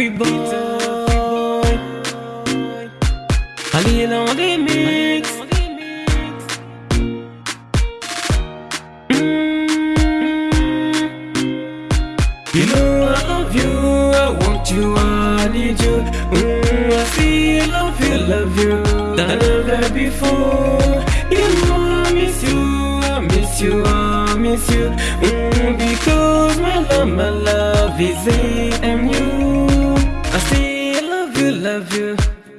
free boy. Ali dans des mix. You know I love you, I want you, I need you. Mm, I see love you, love you, than ever before. You know I miss you, I miss you, I miss you. Mm, because my love, my love is AMU.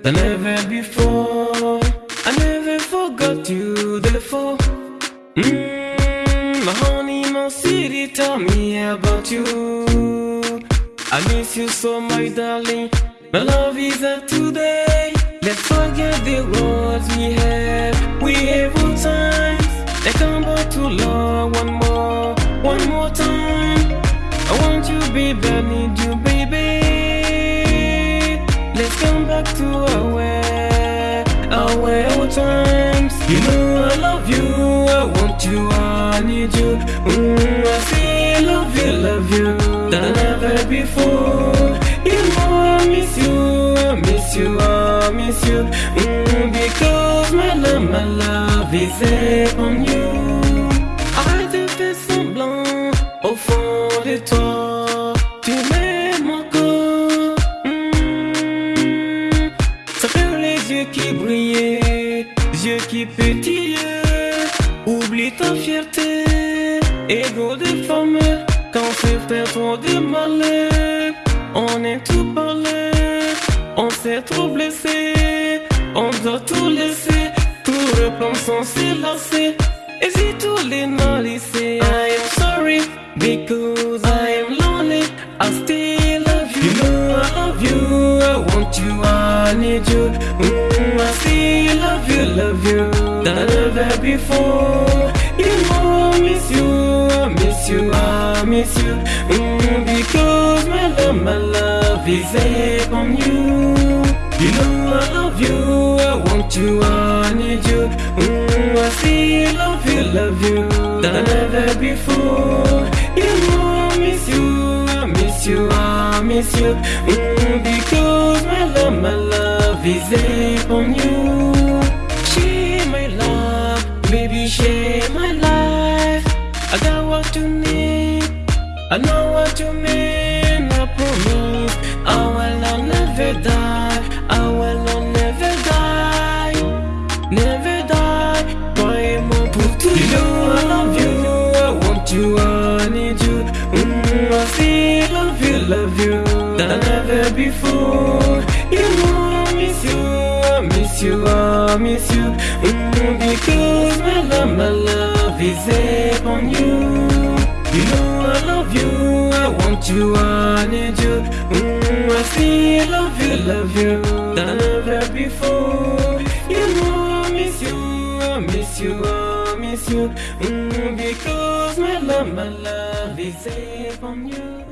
Than ever before. I never forgot you, therefore. Mmm, my honey, my city, tell me about you. I miss you so, my darling. My love is up today. Let's forget the roads we have. We have all times. Let's come back to love one more, one more time. I want you, baby, I need you, times. You know I love you, I want you, I need you. Mm, I say love you, love you, than ever before. You know I miss you, I miss you, I miss you. Mm, because my love, my love is on you. Arrête de faire semblant au yeux qui brillaient, yeux qui pétillaient. Oublie ta fierté, ego de femme. Quand c'est fait trop de malheur, on est tout parlé, on s'est trop blessé, on doit tout laisser, tout reprendre sans s'élasser. Et si tous les laisser, I am sorry, because I am lonely, I still love you. You know I love you, I want you, I need you. I still love you, love you, than ever before. You know I miss you, I miss you, I miss you. Mm, because my love, my love is on you. You know I love you, I want you, I need you. Mm, I still love you, love you, than ever before. You know I miss you, I miss you, I miss you. Mm, because my love, my love is on you. Share my love, baby, share my life. I got what you need, I know what you mean. I promise I will not never die. I will not never die, never die. Croyez-moi pour toujours. You know I love you, I want you, I need you. Mm, I still love you, love you, than ever before. You, I miss you. Mm, because my love, my love is upon you. You know I love you, I want you, I need you. Mm, I still love you, love you, than ever before. You know I miss you, I miss you, I miss you. Mm, because my love, my love is upon you.